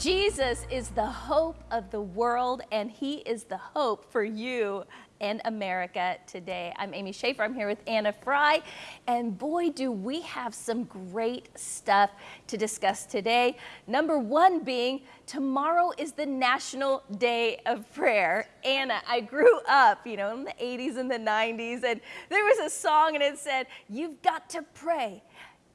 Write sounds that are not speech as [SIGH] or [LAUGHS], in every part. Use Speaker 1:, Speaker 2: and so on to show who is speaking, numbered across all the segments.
Speaker 1: Jesus is the hope of the world, and he is the hope for you and America today. I'm Amy Schaefer. I'm here with Anna Fry, and boy, do we have some great stuff to discuss today. Number one being tomorrow is the National Day of Prayer. Anna, I grew up, you know, in the 80s and the 90s, and there was a song and it said, You've got to pray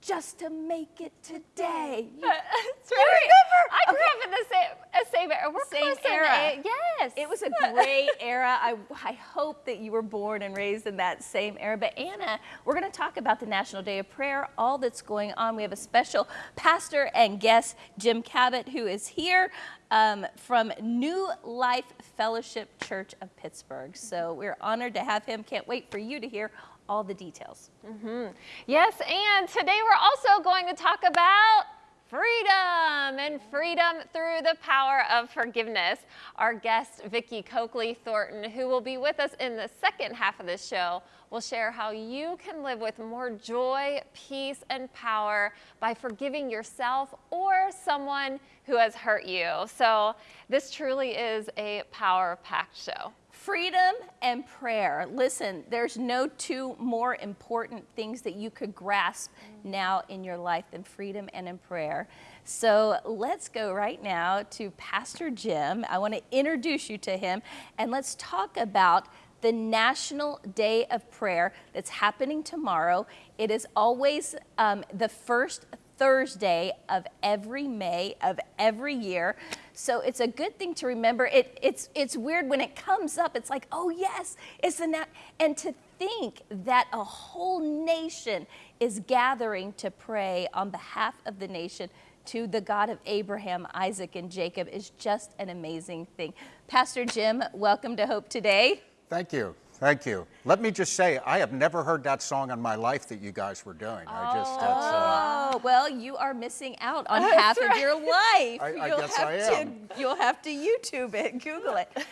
Speaker 1: just to make it today. [LAUGHS]
Speaker 2: That's right. I grew up in the same, same era. We're
Speaker 1: same
Speaker 2: close
Speaker 1: era.
Speaker 2: Yes.
Speaker 1: It was a [LAUGHS] great era. I, I hope that you were born and raised in that same era. But Anna, we're going to talk about the National Day of Prayer, all that's going on. We have a special pastor and guest, Jim Cabot, who is here um, from New Life Fellowship Church of Pittsburgh. So we're honored to have him. Can't wait for you to hear all the details.
Speaker 2: Mm -hmm. Yes, and today we're also going to talk about freedom and freedom through the power of forgiveness. Our guest, Vicki Coakley Thornton, who will be with us in the second half of this show, will share how you can live with more joy, peace, and power by forgiving yourself or someone who has hurt you. So this truly is a power-packed show.
Speaker 1: Freedom and prayer. Listen, there's no two more important things that you could grasp now in your life than freedom and in prayer. So let's go right now to Pastor Jim. I want to introduce you to him and let's talk about the National Day of Prayer that's happening tomorrow. It is always um, the first Thursday of every May of every year. So it's a good thing to remember. It, it's, it's weird when it comes up, it's like, oh yes, it's the nat and to think that a whole nation is gathering to pray on behalf of the nation to the God of Abraham, Isaac, and Jacob is just an amazing thing. Pastor Jim, welcome to Hope Today.
Speaker 3: Thank you. Thank you. Let me just say, I have never heard that song in my life that you guys were doing. I just,
Speaker 1: oh, uh, well, you are missing out on half right. of your life.
Speaker 3: I, I
Speaker 1: you'll
Speaker 3: guess
Speaker 1: have
Speaker 3: I am.
Speaker 1: To, you'll have to YouTube it, Google it. [LAUGHS]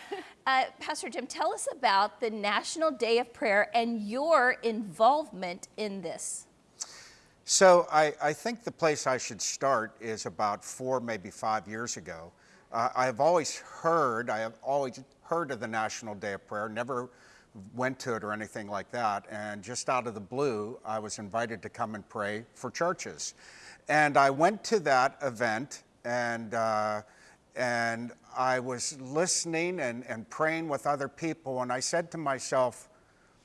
Speaker 1: Uh, Pastor Jim, tell us about the National Day of Prayer and your involvement in this.
Speaker 3: So I, I think the place I should start is about four, maybe five years ago. Uh, I have always heard, I have always heard of the National Day of Prayer, never went to it or anything like that. And just out of the blue, I was invited to come and pray for churches. And I went to that event and, uh, and I was listening and, and praying with other people. And I said to myself,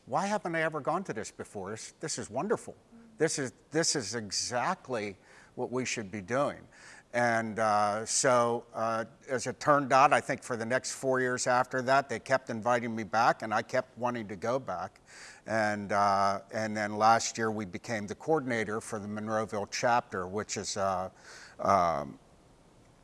Speaker 3: why haven't I ever gone to this before? This, this is wonderful. This is, this is exactly what we should be doing. And uh, so, uh, as it turned out, I think for the next four years after that, they kept inviting me back, and I kept wanting to go back. And, uh, and then last year, we became the coordinator for the Monroeville chapter, which is uh, um,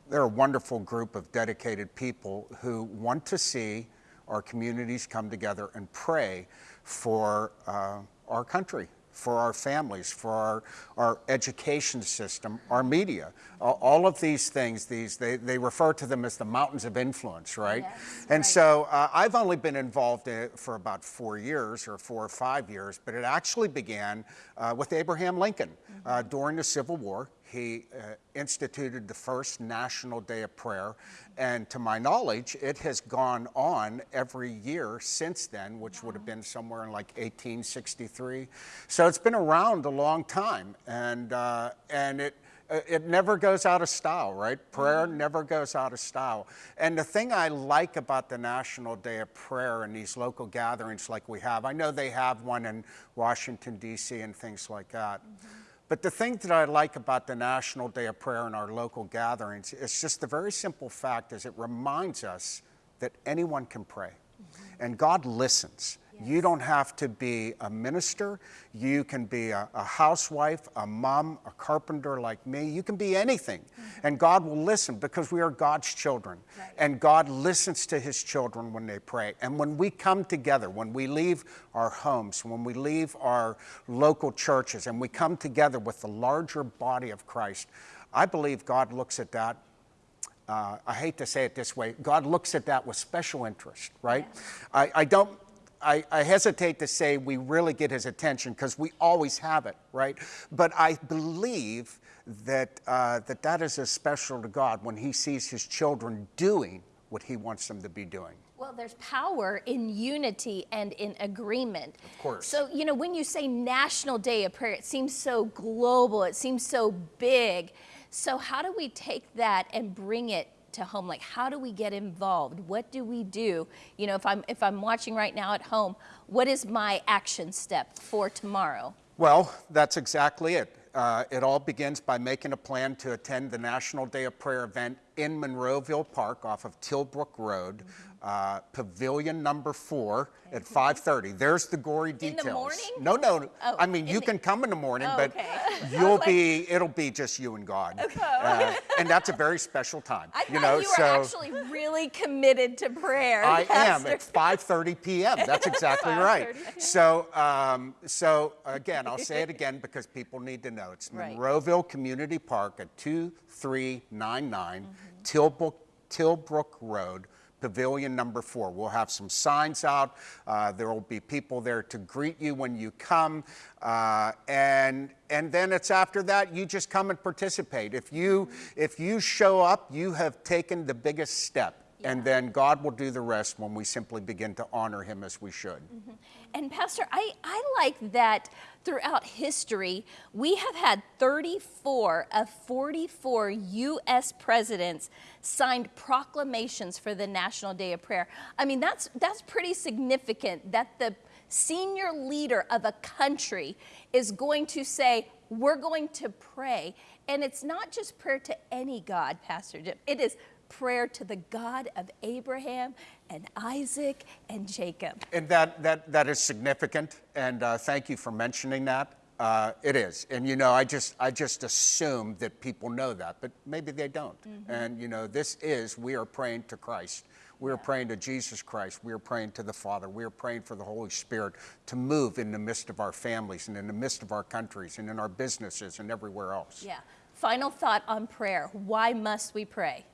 Speaker 3: they're a wonderful group of dedicated people who want to see our communities come together and pray for uh, our country for our families, for our, our education system, our media. all of these things, these they, they refer to them as the mountains of influence, right?
Speaker 1: Yes,
Speaker 3: and
Speaker 1: right.
Speaker 3: so uh, I've only been involved in it for about four years or four or five years, but it actually began uh, with Abraham Lincoln mm -hmm. during the Civil War. He uh, instituted the first National Day of Prayer. And to my knowledge, it has gone on every year since then, which would have been somewhere in like 1863. So it's been around a long time. And, uh, and it, uh, it never goes out of style, right? Prayer mm-hmm. never goes out of style. And the thing I like about the National Day of Prayer and these local gatherings like we have, I know they have one in Washington, D.C. and things like that. Mm -hmm. But the thing that I like about the National Day of Prayer and our local gatherings is just the very simple fact is it reminds us that anyone can pray. Mm -hmm. And God listens. You don't have to be a minister. You can be a, a, housewife, a mom, a carpenter like me. You can be anything. Mm -hmm. And God will listen because we are God's children. Right. And God listens to his children when they pray. And when we come together, when we leave our homes, when we leave our local churches, and we come together with the larger body of Christ, I believe God looks at that uh, I hate to say it this way, God looks at that with special interest, right? Yeah. I, I, don't I, I, hesitate to say we really get his attention because we always have it, right? But I believe that, uh, that that is as special to God when He sees His children doing what He wants them to be doing.
Speaker 1: Well, there's power in unity and in agreement.
Speaker 3: Of course.
Speaker 1: So, you know, when you say National Day of Prayer, it seems so global, it seems so big. So, how do we take that and bring it to home? Like, how do we get involved? What do we do? You know, if I'm if I'm watching right now at home, what is my action step for tomorrow?
Speaker 3: Well, that's exactly it. Uh, it all begins by making a plan to attend the National Day of Prayer event in Monroeville Park off of Tilbrook Road, uh, Pavilion Number Four at 5:30. There's the gory
Speaker 1: the
Speaker 3: details.
Speaker 1: morning?
Speaker 3: No, no.
Speaker 1: Oh,
Speaker 3: I mean, you
Speaker 1: the-
Speaker 3: can come in the morning,
Speaker 1: Oh,
Speaker 3: but
Speaker 1: okay. [LAUGHS]
Speaker 3: You'll
Speaker 1: like-
Speaker 3: be. It'll be just you and God. Uh, and that's a very special time.
Speaker 1: I thought
Speaker 3: you know,
Speaker 1: you were
Speaker 3: so.
Speaker 1: actually really committed to prayer.
Speaker 3: I am
Speaker 1: Pastor.
Speaker 3: at 5:30 p.m. That's exactly [LAUGHS] right. So, um, so again, I'll say it again because people need to know. It's
Speaker 1: Right.
Speaker 3: Monroeville Community Park at 2399
Speaker 1: Mm-hmm.
Speaker 3: Tilbrook, Tilbrook Road. Pavilion number four. We'll have some signs out. Uh, there will be people there to greet you when you come, uh, and and then it's after that you just come and participate. If you if you show up, you have taken the biggest step. And then God will do the rest when we simply begin to honor Him as we should.
Speaker 1: And Pastor, I, I like that throughout history, we have had 34 of 44 U.S. presidents signed proclamations for the National Day of Prayer. I mean, that's, that's pretty significant that the senior leader of a country is going to say, we're going to pray. And it's not just prayer to any God, Pastor Jim. It is prayer to the God of Abraham and Isaac and Jacob.
Speaker 3: And that, that, that is significant, and uh, thank you for mentioning that. Uh, it is, and you know, I just, I just assume that people know that, but maybe they don't. And you know, this is, we are praying to Christ. We are praying to Jesus Christ. We are praying to the Father. We are praying for the Holy Spirit to move in the midst of our families and in the midst of our countries and in our businesses and everywhere else.
Speaker 1: Yeah. Final thought on prayer. Why must we pray?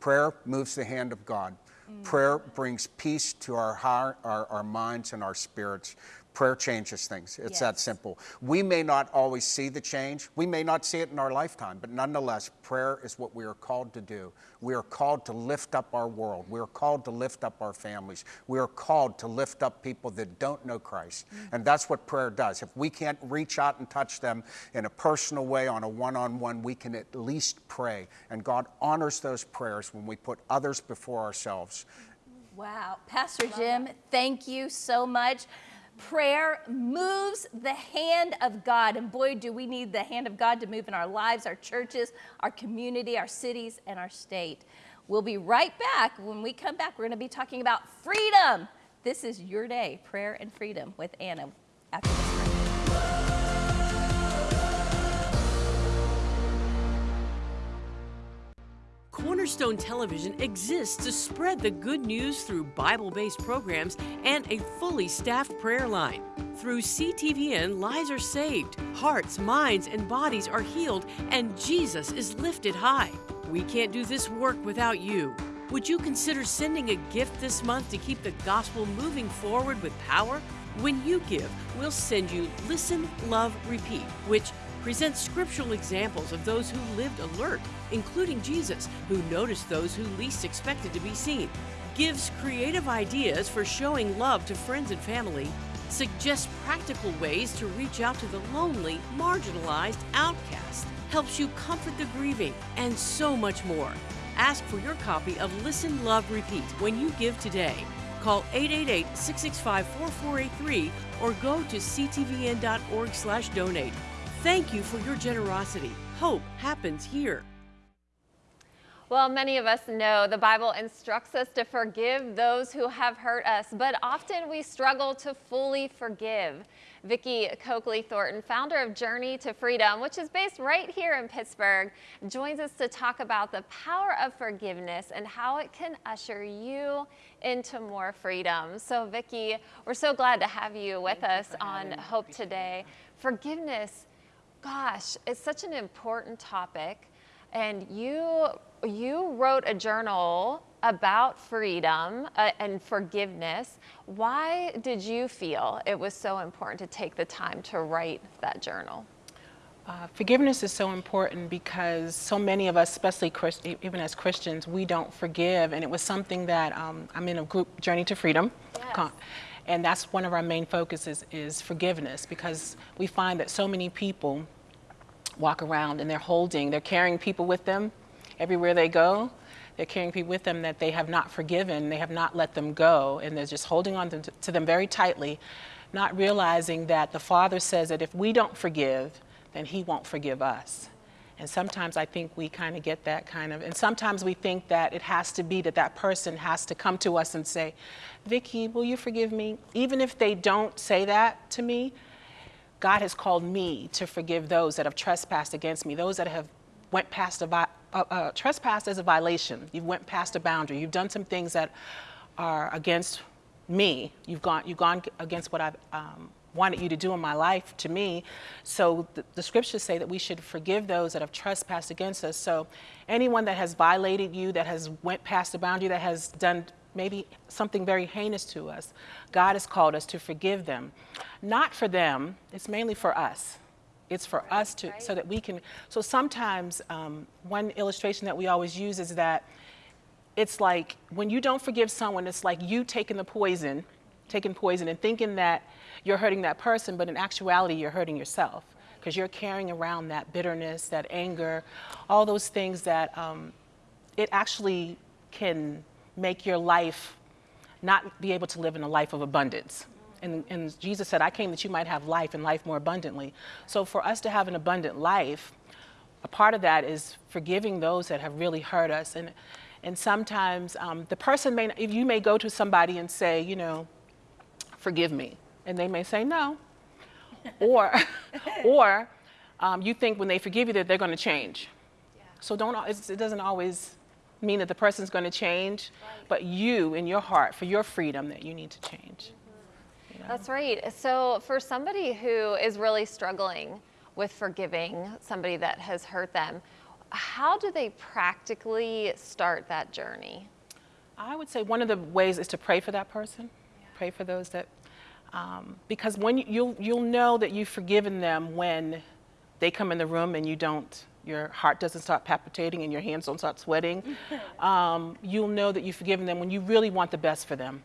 Speaker 3: Prayer moves the hand of God. Mm. Prayer brings peace to our heart, our, our minds, and our spirits. Prayer changes things. It's that simple. We may not always see the change. We may not see it in our lifetime, but nonetheless, prayer is what we are called to do. We are called to lift up our world. We are called to lift up our families. We are called to lift up people that don't know Christ. Mm. And that's what prayer does. If we can't reach out and touch them in a personal way on a one on one, we can at least pray. And God honors those prayers when we put others before ourselves.
Speaker 1: Wow. Pastor Jim, thank you so much. Prayer moves the hand of God. And boy, do we need the hand of God to move in our lives, our churches, our community, our cities, and our state. We'll be right back. When we come back, we're going to be talking about freedom. This is your day, prayer and freedom with Anna after this
Speaker 4: Cornerstone Television exists to spread the good news through Bible based programs and a fully staffed prayer line. Through CTVN, lives are saved, hearts, minds, and bodies are healed, and Jesus is lifted high. We can't do this work without you. Would you consider sending a gift this month to keep the gospel moving forward with power? When you give, we'll send you Listen, Love, Repeat, which presents scriptural examples of those who lived alert, including Jesus, who noticed those who least expected to be seen, gives creative ideas for showing love to friends and family, suggests practical ways to reach out to the lonely, marginalized outcast, helps you comfort the grieving, and so much more. Ask for your copy of Listen, Love, Repeat when you give today. Call 888-665-4483 or go to ctvn.org/donate. Thank you for your generosity. Hope happens here.
Speaker 2: Well, many of us know the Bible instructs us to forgive those who have hurt us, but often we struggle to fully forgive. Vicki Coakley Thornton, founder of Journey to Freedom, which is based right here in Pittsburgh, joins us to talk about the power of forgiveness and how it can usher you into more freedom. So, Vicki, we're so glad to have you with us on Hope Today. Forgiveness, gosh, it's such an important topic and you you wrote a journal about freedom uh, and forgiveness. Why did you feel it was so important to take the time to write that journal?
Speaker 5: Uh, forgiveness is so important because so many of us, especially Christ, even as Christians, we don't forgive. And it was something that um, I'm in a group, Journey to Freedom.
Speaker 2: Yes.
Speaker 5: And that's one of our main focuses is forgiveness because we find that so many people walk around and they're holding, they're carrying people with them everywhere they go. They're carrying people with them that they have not forgiven, they have not let them go, and they're just holding on to, them very tightly, not realizing that the Father says that if we don't forgive, then He won't forgive us. And sometimes I think we kind of get that kind of, and sometimes we think that it has to be that that person has to come to us and say, Vicki, will you forgive me? Even if they don't say that to me, God has called me to forgive those that have trespassed against me, those that have went past a, uh, uh, trespass as a violation. You've went past a boundary. You've done some things that are against me. You've gone, you've gone against what I've um, wanted you to do in my life to me. So the, the scriptures say that we should forgive those that have trespassed against us. So anyone that has violated you, that has went past the boundary, that has done maybe something very heinous to us, God has called us to forgive them. Not for them, it's mainly for us. It's for us to, so that we can. So sometimes, um, one illustration that we always use is that it's like when you don't forgive someone, it's like you taking the poison, taking poison and thinking that you're hurting that person, but in actuality, you're hurting yourself because you're carrying around that bitterness, that anger, all those things that um, it actually can make your life not be able to live in a life of abundance. And, and Jesus said, I came that you might have life and life more abundantly. So for us to have an abundant life, a part of that is forgiving those that have really hurt us. And, and sometimes um, the person may, if you may go to somebody and say, you know, forgive me. And they may say no. or [LAUGHS] or um, you think when they forgive you that they're going to change. So don't, it's, it doesn't always mean that the person's going to change, but you in your heart, for your freedom, that you need to change.
Speaker 2: That's right. So, for somebody who is really struggling with forgiving somebody that has hurt them, how do they practically start that journey?
Speaker 5: I would say one of the ways is to pray for that person. Pray for those that, um, because when you, you'll you'll know that you've forgiven them when they come in the room and you don't, your heart doesn't start palpitating and your hands don't start sweating. [LAUGHS] um, you'll know that you've forgiven them when you really want the best for them,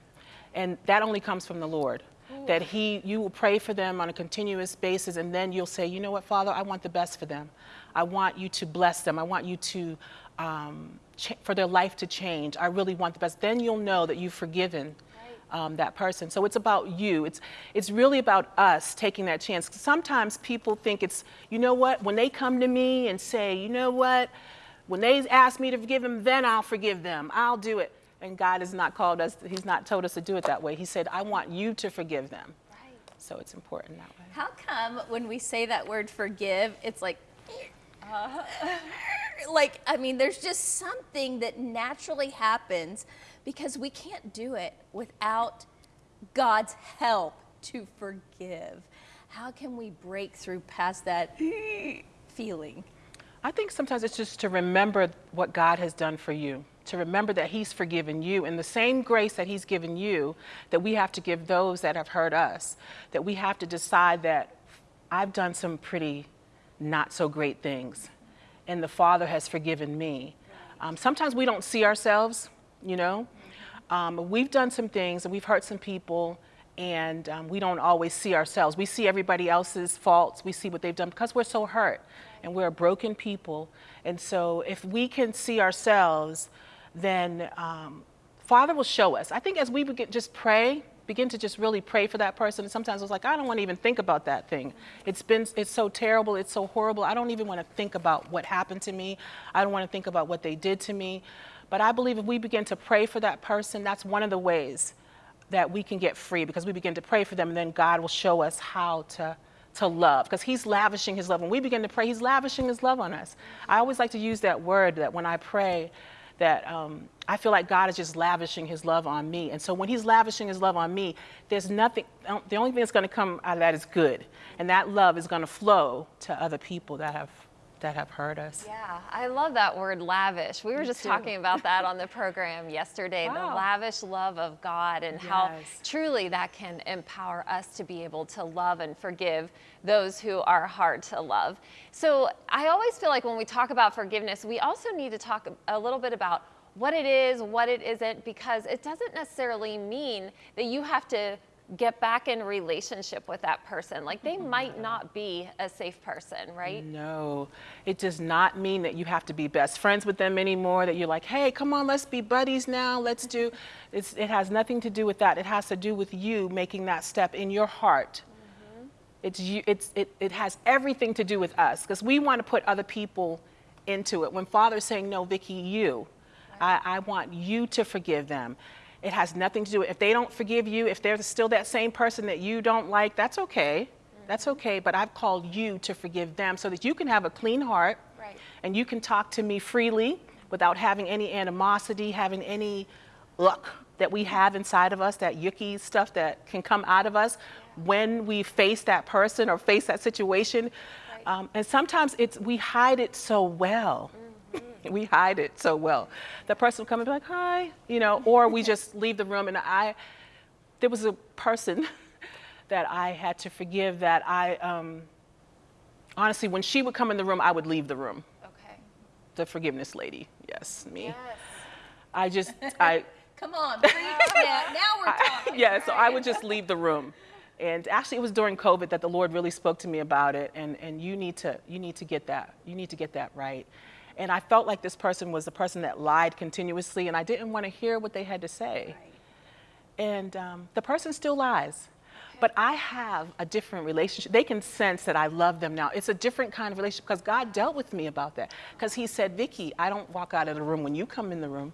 Speaker 5: and that only comes from the Lord. That He, you will pray for them on a continuous basis, and then you'll say, you know what, Father, I want the best for them. I want you to bless them. I want you to, um, for their life to change. I really want the best. Then you'll know that you've forgiven um, that person. So it's about you. It's, it's really about us taking that chance. Sometimes people think it's, you know what, when they come to me and say, you know what, when they ask me to forgive them, then I'll forgive them. I'll do it. And God has not called us, He's not told us to do it that way. He said, I want you to forgive them. Right. So it's important that way.
Speaker 1: How come when we say that word forgive, it's like, [LAUGHS] like, I mean, there's just something that naturally happens because we can't do it without God's help to forgive. How can we break through past that [LAUGHS] feeling?
Speaker 5: I think sometimes it's just to remember what God has done for you, to remember that He's forgiven you, and the same grace that He's given you, that we have to give those that have hurt us, that we have to decide that I've done some pretty not so great things, and the Father has forgiven me. Um, sometimes we don't see ourselves, you know. Um, we've done some things and we've hurt some people, and um, we don't always see ourselves. We see everybody else's faults, we see what they've done because we're so hurt and we're broken people. And so, if we can see ourselves, then um, Father will show us. I think as we begin just pray, begin to just really pray for that person. And sometimes it's like I don't want to even think about that thing. It's been it's so terrible. It's so horrible. I don't even want to think about what happened to me. I don't want to think about what they did to me. But I believe if we begin to pray for that person, that's one of the ways that we can get free because we begin to pray for them and then God will show us how to to love because he's lavishing his love. When we begin to pray he's lavishing his love on us. I always like to use that word that when i pray that um, i feel like god is just lavishing his love on me. And so when he's lavishing his love on me there's nothing the only thing that's going to come out of that is good. And that love is going to flow to other people that have that have hurt us.
Speaker 2: Yeah, I love that word lavish. We were just
Speaker 5: too.
Speaker 2: talking about that on the [LAUGHS] program yesterday the lavish love of God and how truly that can empower us to be able to love and forgive those who are hard to love. So I always feel like when we talk about forgiveness, we also need to talk a little bit about what it is, what it isn't, because it doesn't necessarily mean that you have to get back in relationship with that person. Like they mm-hmm. might not be a safe person, right?
Speaker 5: No, it does not mean that you have to be best friends with them anymore, that you're like, hey, come on, let's be buddies now, let's do. It's, it has nothing to do with that. It has to do with you making that step in your heart. Mm-hmm. It's you, it's, it, it has everything to do with us because we want to put other people into it. When Father's saying, no, Vicki, you, I, I want you to forgive them. It has nothing to do with, if they don't forgive you, if they're still that same person that you don't like, that's okay. That's okay, but I've called you to forgive them so that you can have a clean heart
Speaker 2: Right.
Speaker 5: and you can talk to me freely without having any animosity, having any luck that we have inside of us, that yucky stuff that can come out of us when we face that person or face that situation. Um, and sometimes it's we hide it so well. [LAUGHS] we hide it so well. The person will come and be like, "Hi," you know, or we [LAUGHS] just leave the room. And I, there was a person [LAUGHS] that I had to forgive that I, um, honestly, when she would come in the room, I would leave the room.
Speaker 2: Okay.
Speaker 5: The forgiveness lady, yes, me.
Speaker 2: Yes.
Speaker 5: I just, I,
Speaker 1: Come on, preach now. Now we're talking.
Speaker 5: yeah, so I would just leave the room. And actually, it was during COVID that the Lord really spoke to me about it. And, and you need to, you need to get that, you need to get that right. And I felt like this person was the person that lied continuously, and I didn't want to hear what they had to say. And um, the person still lies. But I have a different relationship. They can sense that I love them now. It's a different kind of relationship because God dealt with me about that. Because He said, Vicki, I don't walk out of the room when you come in the room.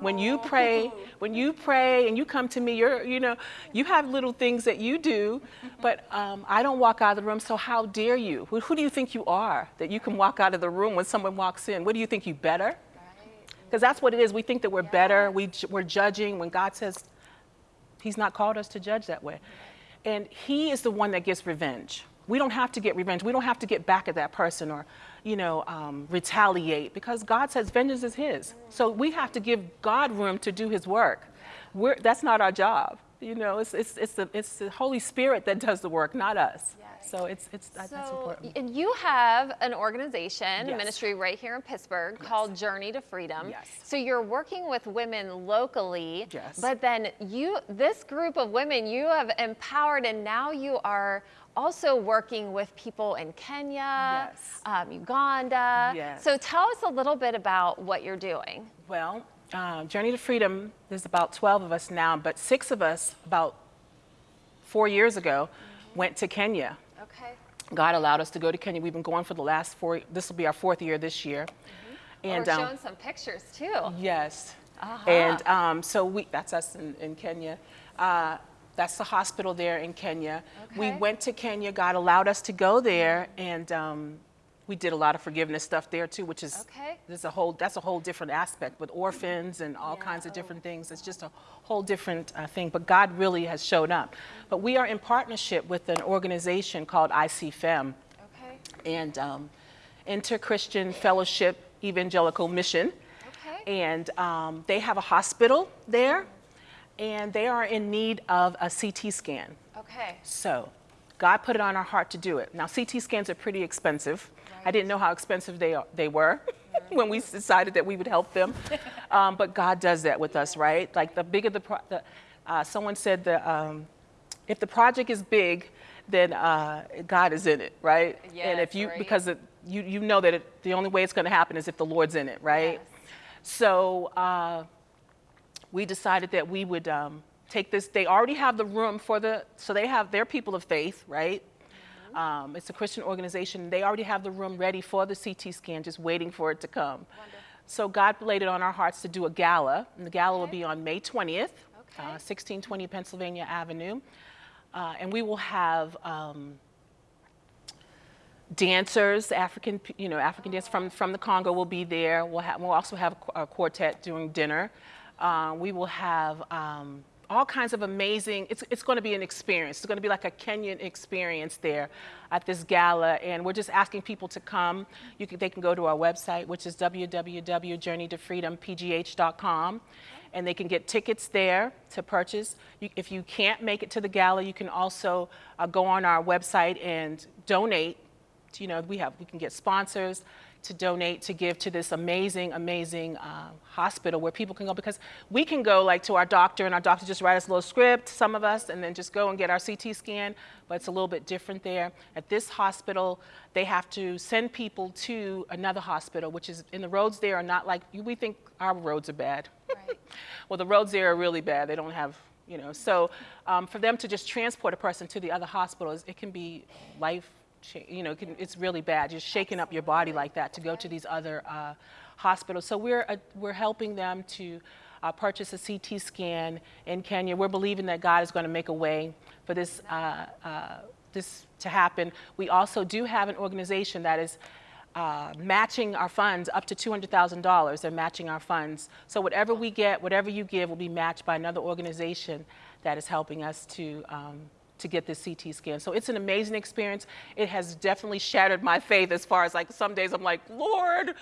Speaker 5: When you pray, when you pray and you come to me, you're, you know, you have little things that you do, but um, I don't walk out of the room. So how dare you? Who, who do you think you are that you can walk out of the room when someone walks in? What do you think you better? Because that's what it is. We think that we're better. We, we're judging when God says He's not called us to judge that way. And He is the one that gets revenge. We don't have to get revenge. We don't have to get back at that person or, you know, um, retaliate because God says vengeance is His. So we have to give God room to do His work. We're, that's not our job. You know, it's, it's, it's, the, it's the Holy Spirit that does the work, not us. Yes. So it's, it's, that's important.
Speaker 2: and you have an organization, a
Speaker 5: Yes.
Speaker 2: ministry right here in Pittsburgh called Journey to Freedom.
Speaker 5: Yes.
Speaker 2: So you're working with women locally.
Speaker 5: Yes.
Speaker 2: But then you, this group of women, you have empowered, and now you are also working with people in Kenya,
Speaker 5: Yes.
Speaker 2: um, Uganda.
Speaker 5: Yes.
Speaker 2: So tell us a little bit about what you're doing.
Speaker 5: Well, uh, Journey to Freedom, there's about 12 of us now, but six of us, about four years ago, went to Kenya.
Speaker 2: Okay.
Speaker 5: God allowed us to go to Kenya. We've been going for the last four, this will be our fourth year this year.
Speaker 2: And
Speaker 5: And
Speaker 2: We're
Speaker 5: um,
Speaker 2: showing some pictures too.
Speaker 5: yes.
Speaker 2: Uh-huh.
Speaker 5: And um, so we, that's us in, in Kenya. Uh, that's the hospital there in Kenya.
Speaker 2: Okay.
Speaker 5: We went to Kenya. God allowed us to go there, and um, we did a lot of forgiveness stuff there too, which is
Speaker 2: Okay.
Speaker 5: there's a whole that's a whole different aspect with orphans and all kinds of different things. It's just a whole different uh, thing. But God really has showed up. But we are in partnership with an organization called ICFEM
Speaker 2: Okay.
Speaker 5: and um, Inter Christian Fellowship Evangelical Mission.
Speaker 2: Okay.
Speaker 5: And um, they have a hospital there, and they are in need of a CT scan.
Speaker 2: Okay.
Speaker 5: So God put it on our heart to do it. Now, CT scans are pretty expensive. I didn't know how expensive they, are, they were [LAUGHS] when we decided that we would help them. [LAUGHS] Um, but God does that with us, right? Like the bigger the, pro- the uh, someone said that um, if the project is big, then uh, God is in it, right? and if you,
Speaker 2: right.
Speaker 5: because it, you, you know that it, the only way it's going to happen is if the Lord's in it, right?
Speaker 2: Yes.
Speaker 5: So uh, we decided that we would um, take this. They already have the room for the, so they have their people of faith, right? Um, it's a Christian organization. They already have the room ready for the CT scan, just waiting for it to come. So God laid it on our hearts to do a gala, and the gala will be on May 20th,
Speaker 2: Okay.
Speaker 5: uh, 1620 Pennsylvania Avenue, uh, and we will have. Um, dancers, African, you know, African dancers from, from the Congo will be there. We'll, have, we'll also have a qu- a quartet during dinner. Uh, we will have um, all kinds of amazing, it's, it's going to be an experience. It's going to be like a Kenyan experience there at this gala. And we're just asking people to come. You can, they can go to our website, which is www.journeytofreedompgh.com. And they can get tickets there to purchase. You, if you can't make it to the gala, you can also uh, go on our website and donate. You know, we have we can get sponsors to donate to give to this amazing, amazing uh, hospital where people can go because we can go like to our doctor and our doctor just write us a little script, some of us, and then just go and get our CT scan, but it's a little bit different there. At this hospital, they have to send people to another hospital, which is, and the roads there are not like, we think our roads are bad. Right. [LAUGHS] well, the roads there are really bad. They don't have you know, so um, for them to just transport a person to the other hospitals, it can be life you know, it's really bad. Just shaking up your body like that to go to these other uh, hospitals. So we're, uh, we're helping them to uh, purchase a CT scan in Kenya. We're believing that God is going to make a way for this, uh, uh, this to happen. We also do have an organization that is uh, matching our funds up to $200,000. They're matching our funds. So whatever we get, whatever you give will be matched by another organization that is helping us to um, to get this CT scan. So it's an amazing experience. It has definitely shattered my faith as far as like some days I'm like, Lord,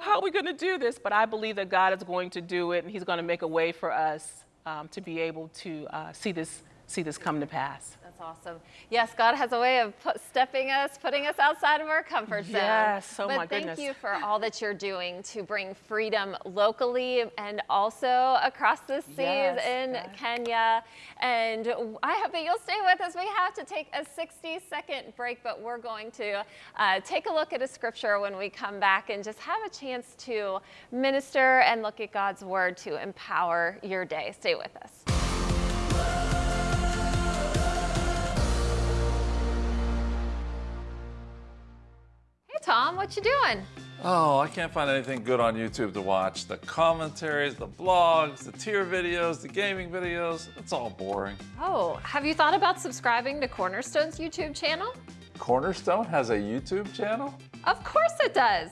Speaker 5: how are we going to do this? But I believe that God is going to do it and he's going to make a way for us um, to be able to uh, see this see this come to pass
Speaker 2: awesome. Yes, God has a way of put, stepping us, putting us outside of our comfort zone.
Speaker 5: Yes, oh
Speaker 2: but
Speaker 5: my
Speaker 2: thank you for all that you're doing to bring freedom locally and also across the seas
Speaker 5: yes,
Speaker 2: in Kenya. And I hope that you'll stay with us. We have to take a 60 second break, but we're going to uh, take a look at a scripture when we come back and just have a chance to minister and look at God's word to empower your day. Stay with us. Tom. What you doing?
Speaker 6: Oh, I can't find anything good on YouTube to watch. The commentaries, the blogs, the tier videos, the gaming videos, it's all boring.
Speaker 2: Oh, have you thought about subscribing to Cornerstone's YouTube channel?
Speaker 6: Cornerstone has a YouTube channel?
Speaker 2: Of course it does.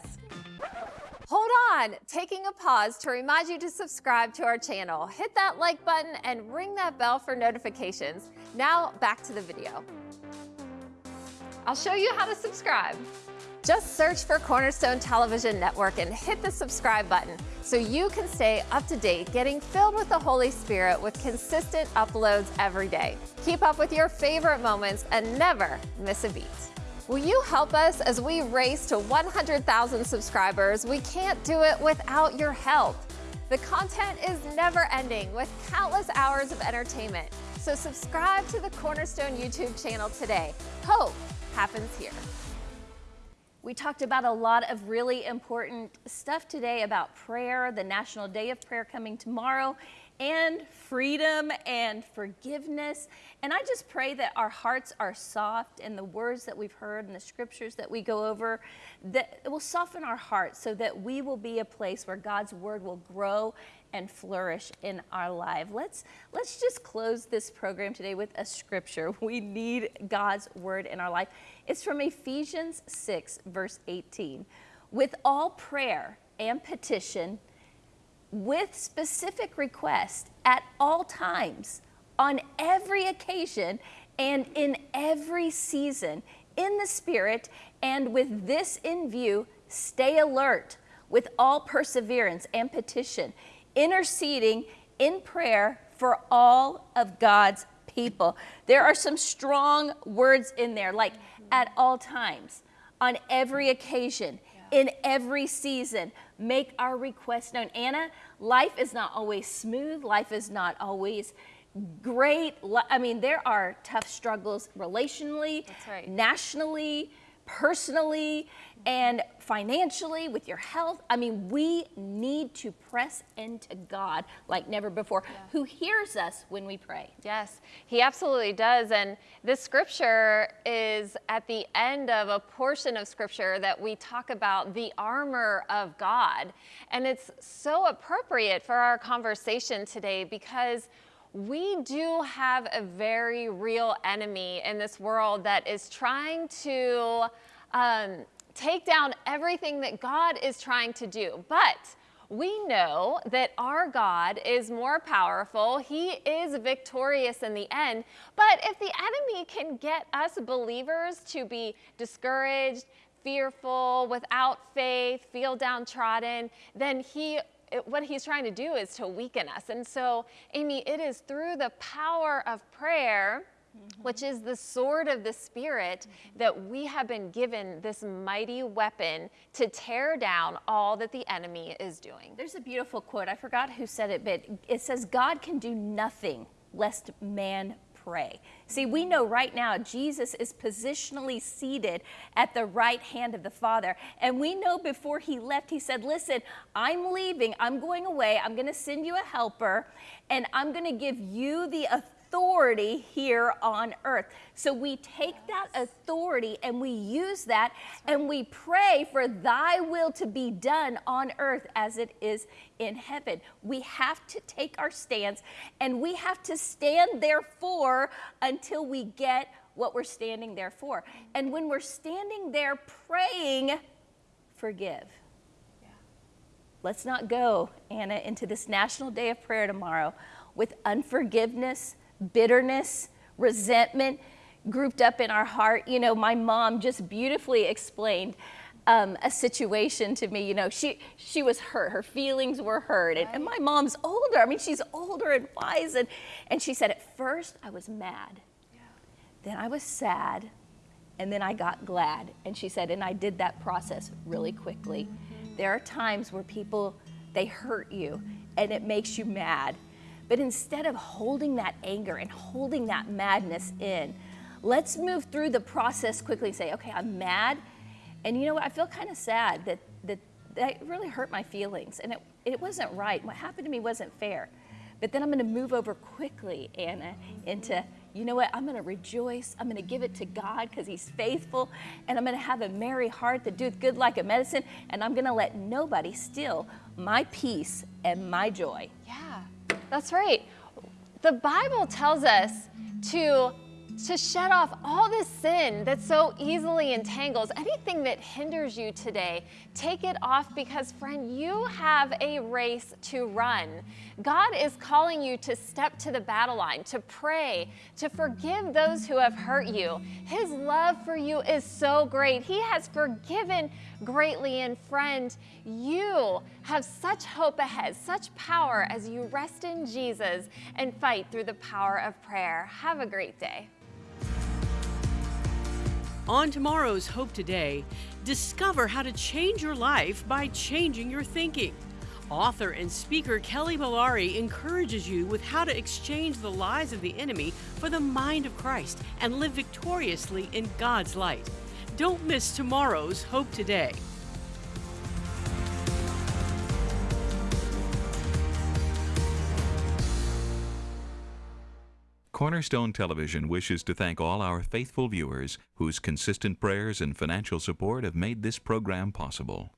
Speaker 2: Hold on, taking a pause to remind you to subscribe to our channel. Hit that like button and ring that bell for notifications. Now back to the video. I'll show you how to subscribe. Just search for Cornerstone Television Network and hit the subscribe button so you can stay up to date, getting filled with the Holy Spirit with consistent uploads every day. Keep up with your favorite moments and never miss a beat. Will you help us as we race to 100,000 subscribers? We can't do it without your help. The content is never ending with countless hours of entertainment. So subscribe to the Cornerstone YouTube channel today. Hope happens here.
Speaker 1: We talked about a lot of really important stuff today about prayer, the National Day of Prayer coming tomorrow, and freedom and forgiveness. And I just pray that our hearts are soft and the words that we've heard and the scriptures that we go over, that it will soften our hearts so that we will be a place where God's word will grow and flourish in our life. Let's let's just close this program today with a scripture. [LAUGHS] We need God's word in our life. It's from Ephesians 6 verse 18. With all prayer and petition with specific request at all times on every occasion and in every season in the spirit and with this in view stay alert with all perseverance and petition interceding in prayer for all of God's people. There are some strong words in there, like at all times, on every occasion, in every season. Make our requests known. Anna, life is not always smooth, life is not always great. I mean, there are tough struggles relationally,
Speaker 2: right.
Speaker 1: nationally, personally, and financially, with your health. I mean, we need to press into God like never before, yeah. who hears us when we pray.
Speaker 2: Yes, He absolutely does. And this scripture is at the end of a portion of scripture that we talk about the armor of God. And it's so appropriate for our conversation today because we do have a very real enemy in this world that is trying to um, take down everything that God is trying to do. But we know that our God is more powerful. He is victorious in the end. But if the enemy can get us believers to be discouraged, fearful, without faith, feel downtrodden, then he it, what he's trying to do is to weaken us. And so, Amy, it is through the power of prayer Mm-hmm. which is the sword of the Spirit, mm-hmm. that we have been given this mighty weapon to tear down all that the enemy is doing.
Speaker 1: There's a beautiful quote. I forgot who said it, but it says, God can do nothing lest man pray. See, we know right now Jesus is positionally seated at the right hand of the Father. And we know before he left, he said, Listen, I'm leaving. I'm going away. I'm going to send you a helper, and I'm going to give you the authority authority here on earth. So we take that authority and we use that and we pray for thy will to be done on earth as it is in heaven. We have to take our stance and we have to stand therefore until we get what we're standing there for. Mm-hmm. And when we're standing there praying, forgive. Let's not go, Anna, into this National Day of Prayer tomorrow with unforgiveness bitterness, resentment grouped up in our heart. You know, my mom just beautifully explained um, a situation to me. You know, she she was hurt. Her feelings were hurt, and, and, my mom's older. I mean, she's older and wise, and and she said, at first I was mad, yeah. then I was sad, and then I got glad. And she said, and I did that process really quickly. Mm-hmm. There are times where people they hurt you, and it makes you mad but instead of holding that anger and holding that madness in, let's move through the process quickly and say, okay, I'm mad. And you know what? I feel kind of sad that, that that really hurt my feelings. And it, it wasn't right. What happened to me wasn't fair. But then I'm going to move over quickly, Anna, into, you know what? I'm going to rejoice. I'm going to give it to God because He's faithful. And I'm going to have a merry heart that doeth good like a medicine. And I'm going to let nobody steal my peace and my joy.
Speaker 2: Yeah. That's right. The Bible tells us to to shed off all this sin that so easily entangles. Anything that hinders you today, take it off because, friend, you have a race to run. God is calling you to step to the battle line, to pray, to forgive those who have hurt you. His love for you is so great. He has forgiven greatly. And, friend, you have such hope ahead, such power as you rest in Jesus and fight through the power of prayer. Have a great day.
Speaker 4: On tomorrow's Hope Today, discover how to change your life by changing your thinking. Author and speaker Kelly Balarie encourages you with how to exchange the lies of the enemy for the mind of Christ and live victoriously in God's light. Don't miss tomorrow's Hope Today.
Speaker 7: Cornerstone Television wishes to thank all our faithful viewers whose consistent prayers and financial support have made this program possible.